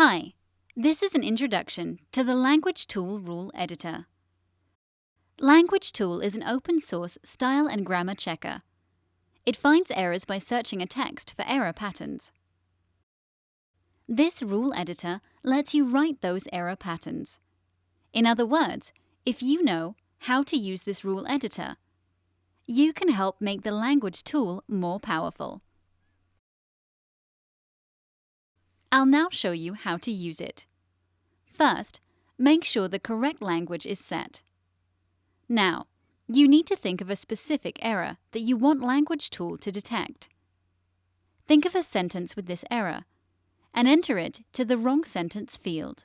Hi, this is an introduction to the Language Tool Rule Editor. Language Tool is an open source style and grammar checker. It finds errors by searching a text for error patterns. This rule editor lets you write those error patterns. In other words, if you know how to use this rule editor, you can help make the language tool more powerful. I'll now show you how to use it. First, make sure the correct language is set. Now, you need to think of a specific error that you want Language Tool to detect. Think of a sentence with this error and enter it to the wrong sentence field.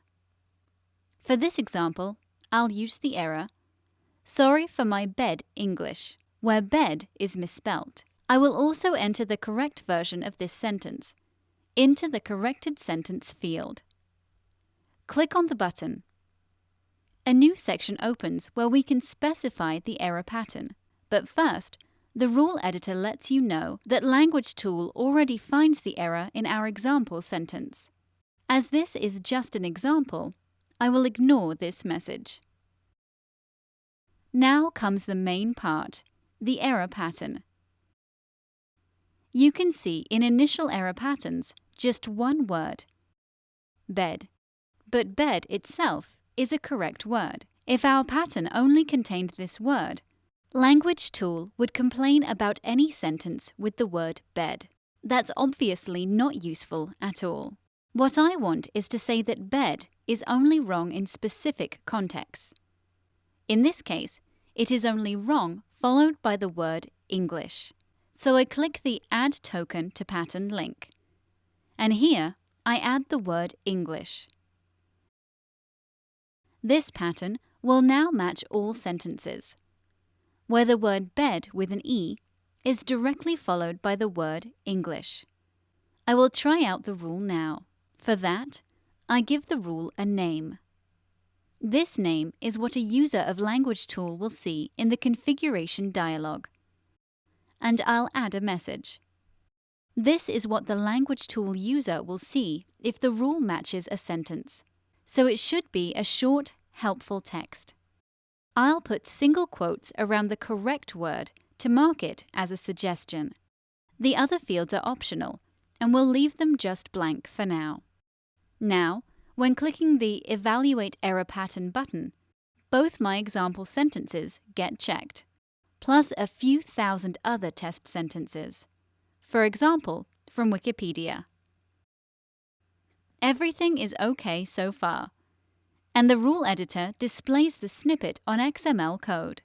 For this example, I'll use the error Sorry for my bed English, where bed is misspelt. I will also enter the correct version of this sentence into the corrected sentence field. Click on the button. A new section opens where we can specify the error pattern. But first, the rule editor lets you know that Language Tool already finds the error in our example sentence. As this is just an example, I will ignore this message. Now comes the main part, the error pattern. You can see in initial error patterns just one word, bed. But bed itself is a correct word. If our pattern only contained this word, Language Tool would complain about any sentence with the word bed. That's obviously not useful at all. What I want is to say that bed is only wrong in specific contexts. In this case, it is only wrong followed by the word English. So I click the Add Token to Pattern link and here I add the word English. This pattern will now match all sentences, where the word bed with an E is directly followed by the word English. I will try out the rule now. For that, I give the rule a name. This name is what a user of Language Tool will see in the configuration dialog. And I'll add a message. This is what the language tool user will see if the rule matches a sentence. So it should be a short, helpful text. I'll put single quotes around the correct word to mark it as a suggestion. The other fields are optional, and we'll leave them just blank for now. Now, when clicking the Evaluate Error Pattern button, both my example sentences get checked, plus a few thousand other test sentences for example, from Wikipedia. Everything is OK so far, and the rule editor displays the snippet on XML code.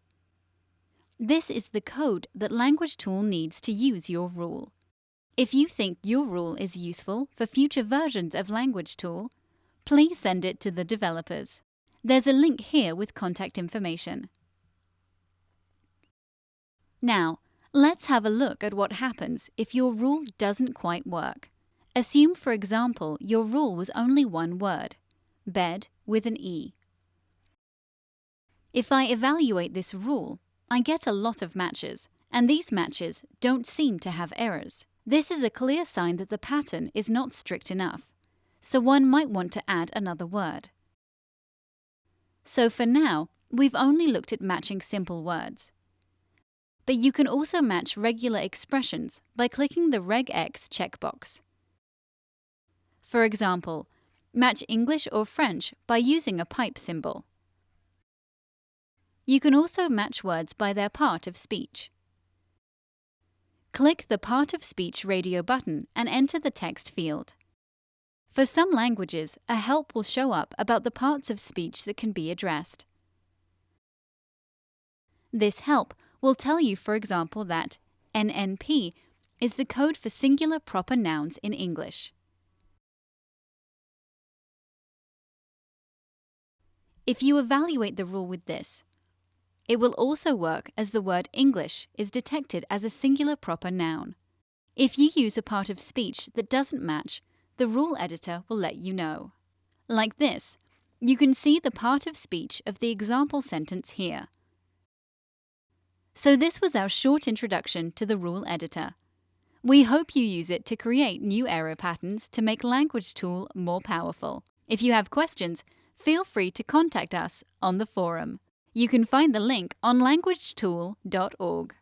This is the code that Language Tool needs to use your rule. If you think your rule is useful for future versions of Language Tool, please send it to the developers. There's a link here with contact information. Now, Let's have a look at what happens if your rule doesn't quite work. Assume, for example, your rule was only one word, bed with an E. If I evaluate this rule, I get a lot of matches, and these matches don't seem to have errors. This is a clear sign that the pattern is not strict enough, so one might want to add another word. So for now, we've only looked at matching simple words but you can also match regular expressions by clicking the regex checkbox. For example, match English or French by using a pipe symbol. You can also match words by their part of speech. Click the Part of Speech radio button and enter the text field. For some languages, a help will show up about the parts of speech that can be addressed. This help will tell you, for example, that NNP is the code for singular proper nouns in English. If you evaluate the rule with this, it will also work as the word English is detected as a singular proper noun. If you use a part of speech that doesn't match, the rule editor will let you know. Like this, you can see the part of speech of the example sentence here. So this was our short introduction to the rule editor. We hope you use it to create new error patterns to make Language Tool more powerful. If you have questions, feel free to contact us on the forum. You can find the link on languagetool.org.